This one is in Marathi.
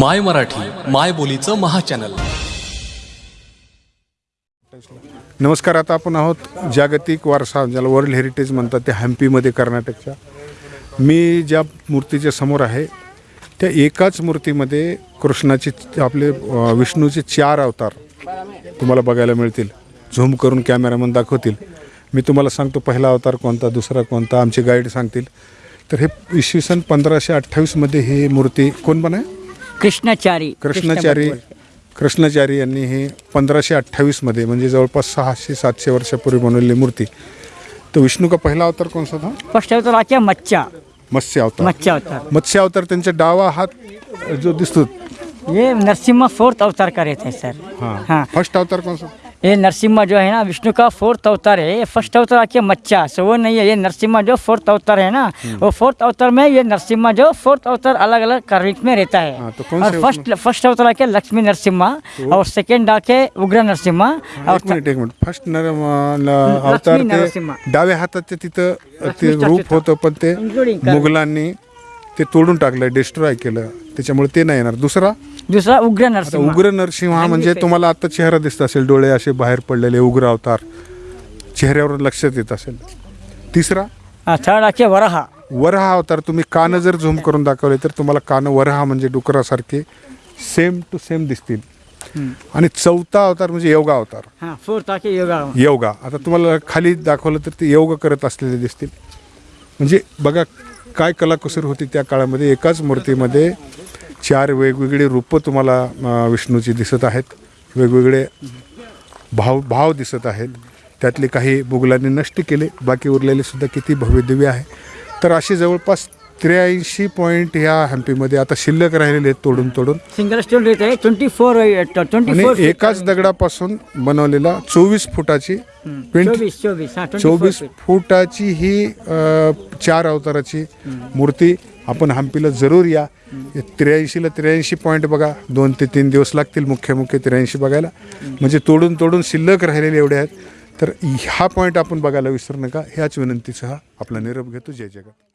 माय मराठी माय बोलीचं महाचॅनल. नमस्कार आता आपण आहोत जागतिक वारसा ज्याला वर्ल्ड हेरिटेज म्हणतात ते हम्पीमध्ये कर्नाटकच्या मी ज्या मूर्तीच्या समोर आहे त्या एकाच मूर्तीमध्ये कृष्णाचे आपले विष्णूचे चार अवतार तुम्हाला बघायला मिळतील. झूम करून कॅमेरामन दाखवतील. मी तुम्हाला सांगतो पहिला अवतार कोणता दुसरा कोणता आमचे गाईड सांगतील. तर हे इसवी सन पंधराशे अठ्ठावीसमध्ये ही मूर्ती कोण बनाय कृष्णाचारी कृष्णाचारी कृष्णाचारी यांनी हे पंधराशे अठ्ठावीसमध्ये म्हणजे जवळपास सहाशे सातशे वर्षापूर्वी बनवलेली मूर्ती. तर विष्णू का पहिला अवतार कोणता था फर्स्ट अवतार मच्छा मत्स्य. अवतार. मच्छा अवतार. मत्स्य अवतार त्यांचा डावा हात जो दिसतो. ये नरसिम्हा फोर्थ अवतार का रहते हैं सर. हाँ. हाँ. फर्स्ट अवतार सा ये नरसिम्हा जो है ना विष्णु का फोर्थ अवतार है। ये फ़र्स्ट अवतार आके मच्छा सो वो नहीं है। ये नरसिम्हा जो फोर्थ अवतार है ना वो फोर्थ अवतार में ये नरसिम्हा जो फोर्थ अवतार अलग अलग कार्मिक में रहता है। हाँ, तो और फ़र्स्ट फ़र्स्ट अवतार आके लक्ष्मी नरसिम्हा और सेकेंड आके उग्र नरसिम्हा और एक मिनिट। फ़र्स्ट अवतार. ते डाव्या हातात तिथं रूप होतं पण ते मुघलांनी ते तोडून टाकलं डिस्ट्रॉय केलं. त्याच्यामुळे ते नाही येणार. दुसरा? दूसरा उग्र आता नरसिम्हा उग्र नरसिंह हा म्हणजे तुम्हाला आता चेहरा दिसत असेल डोळे असे बाहेर पडलेले उग्र अवतार. चेहऱ्यावर लक्षात येत असेल. तिसरा? थर्ड आके वराहा. वरहा अवतार तुम्ही कान जर झूम करून दाखवले तर तुम्हाला कान वरहा म्हणजे डुकरासारखे सेम टू सेम दिसतील. आणि चौथा अवतार म्हणजे योगा अवतार. हाँ फोर्थ योगा. योगा. आता तुम्हाला खाली दाखवलं तर ते योग करत असलेले दिसतील. म्हणजे बघा काय कलाकुसर होती त्या काळामध्ये? एकाच मूर्तीमध्ये चार वेगवेगळी रूपं तुम्हाला विष्णूची दिसत आहेत. वेगवेगळे भाव भाव दिसत आहेत. त्यातले काही मुघलांनी नष्ट केले. बाकी उरलेले सुद्धा किती भव्यदिव्य आहे. तर असे जवळपास त्र्याऐंशी पॉईंट ह्या हम्पीमध्ये आता शिल्लक राहिलेले आहेत तोडून तोडून. सिंगल स्टोन रहता है ट्वेंटी फोर ट्वेंटी आणि फोर एकाच दगडापासून बनवलेला चोवीस फुटाची ट्वेंटी हाँ चोवीस फुटाची ही अ, चार अवताराची मूर्ती आपण हम्पीला जरूर या. त्र्याऐंशीला त्र्याऐंशी पॉईंट बघा दोन ते तीन दिवस लागतील मुख्य मुख्य त्र्याऐंशी बघायला. म्हणजे तोडून तोडून शिल्लक राहिलेले एवढे आहेत. तर हा पॉईंट आपण बघायला विसरू नका. ह्याच विनंतीसह आपला निरोप घेतो. जय जगत.